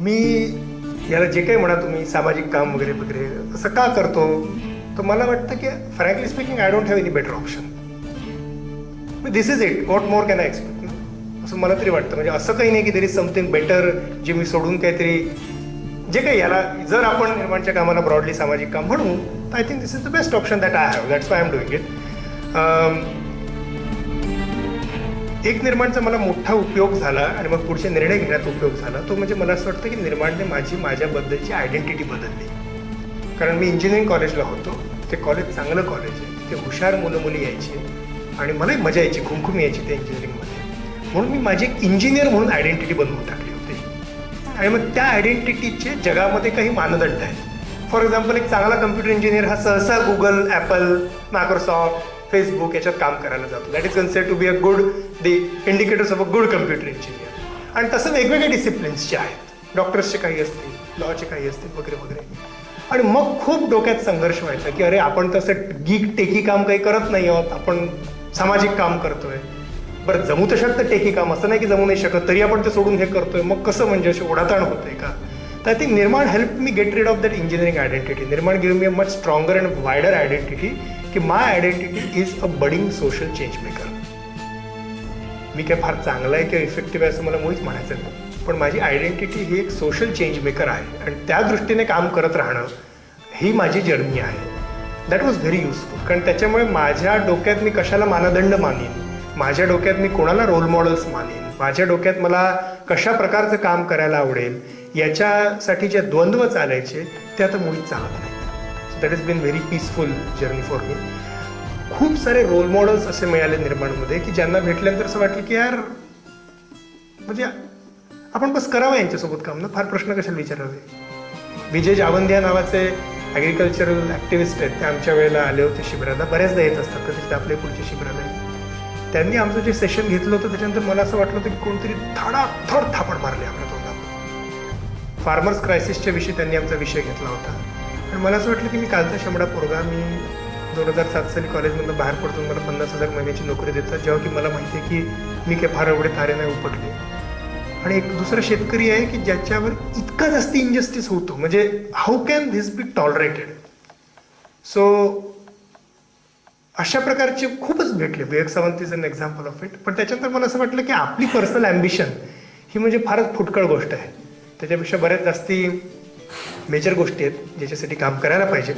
मी याला जे काही म्हणा तुम्ही सामाजिक काम वगैरे वगैरे असं का करतो? तर मला वाटतं की frankly speaking I don't have any better option this is it what more can I expect असं मला तरी वाटतं. म्हणजे असं काही नाही की देर इज समथिंग बेटर जे मी सोडून काहीतरी जे काही याला जर आपण निर्माणच्या कामाला ब्रॉडली सामाजिक काम म्हणू तर I think this is the best option that I have that's why am doing it एक निर्माणचा मला मोठा उपयोग झाला आणि मग पुढचे निर्णय घेण्यात उपयोग झाला. तो म्हणजे मला असं वाटतं की निर्माणने माझी माझ्याबद्दलची आयडेंटिटी बदलली. कारण मी इंजिनिअरिंग कॉलेजला होतो. ते कॉलेज चांगलं कॉलेज आहे. तिथे हुशार मुलं मुली यायची. आणि मलाही मजा यायची खुमखुम यायची त्या इंजिनिअरिंगमध्ये म्हणून मी माझी एक इंजिनियर म्हणून आयडेंटिटी बनवून टाकली होती. आणि मग त्या आयडेंटिटीचे जगामध्ये काही मानदंड आहेत. फॉर एक्झाम्पल एक चांगला कम्प्युटर इंजिनियर हा सहसा गुगल ॲपल मायक्रोसॉफ्ट फेसबुक याच्यात काम करायला जातो. That is consider to be a good the indicators of a good computer engineer आणि तसं वेगवेगळे डिसिप्लिन्सचे आहेत. डॉक्टर्सचे काही असतील लॉचे काही असतील वगैरे वगैरे. आणि मग खूप डोक्यात संघर्ष व्हायचा की अरे आपण तसं गीक टेकी काम काही करत नाही आहोत. आपण सामाजिक काम करतोय. बरं जमू तर शकतं टेकी काम. असं नाही की जमू नाही शकत. तरी आपण ते सोडून हे करतोय. मग कसं म्हणजे अशी ओढाताण होतंय का? तर I think Nirman help me get rid of that engineering identity Nirman give me a much stronger and wider identity की my identity is a budding social change maker मी काय फार चांगला आहे किंवा इफेक्टिव्ह आहे असं मला मुळीच म्हणायचं नाही. पण माझी आयडेंटिटी ही एक सोशल चेंज मेकर आहे. आणि त्या दृष्टीने काम करत राहणं ही माझी जर्नी आहे. दॅट वॉज व्हेरी युजफुल कारण त्याच्यामुळे माझ्या डोक्यात मी कशाला मानदंड मानेन? माझ्या डोक्यात मी कोणाला रोल मॉडेल्स मानेन? माझ्या डोक्यात मला कशा प्रकारचं काम करायला आवडेल? याच्यासाठी जे द्वंद्व चालायचे ते आता मुळीच चालत नाही. That is been very peaceful journey for me खूप सारे रोल मॉडेल्स असे मिळाले निर्माणमध्ये की ज्यांना भेटल्यानंतर असं वाटलं की यार म्हणजे आपण बस करावं यांच्यासोबत काम ना? फार प्रश्न कशाला विचारावे? विजय जावंदिया नावाचे ॲग्रिकल्चरल ॲक्टिव्हिस्ट आहेत. ते आमच्या वेळेला आले होते शिबिराला. बऱ्याचदा येत असतात कधी आपल्या पुढच्या शिबिराला त्यांनी आमचं जे सेशन घेतलं होतं त्याच्यानंतर मला असं वाटलं होतं की कोणतरी धडाधड थापड मारले आपल्या तोंडात. फार्मर्स क्रायसिसच्या विषयी त्यांनी आमचा विषय घेतला होता. आणि मला असं वाटलं की मी कालचा शंभडा पोरगा मी दोन हजार सात साली कॉलेजमधून बाहेर पडतो मला पन्नास हजार महिन्याची नोकरी देतात जेव्हा की मला माहिती आहे की मी काही फार एवढे तारे नाही उपटले. आणि एक दुसरा शेतकरी आहे की ज्याच्यावर इतका जास्त इनजस्टिस होतो म्हणजे how can this be tolerated so अशा प्रकारचे खूपच भेटले. Vivek Sawant is an example of it पण त्याच्यानंतर मला असं वाटलं की आपली पर्सनल ॲम्बिशन ही म्हणजे फारच फुटकळ गोष्ट आहे. त्याच्यापेक्षा बऱ्याच जास्ती मेजर गोष्टी आहेत ज्याच्यासाठी काम करायला पाहिजे.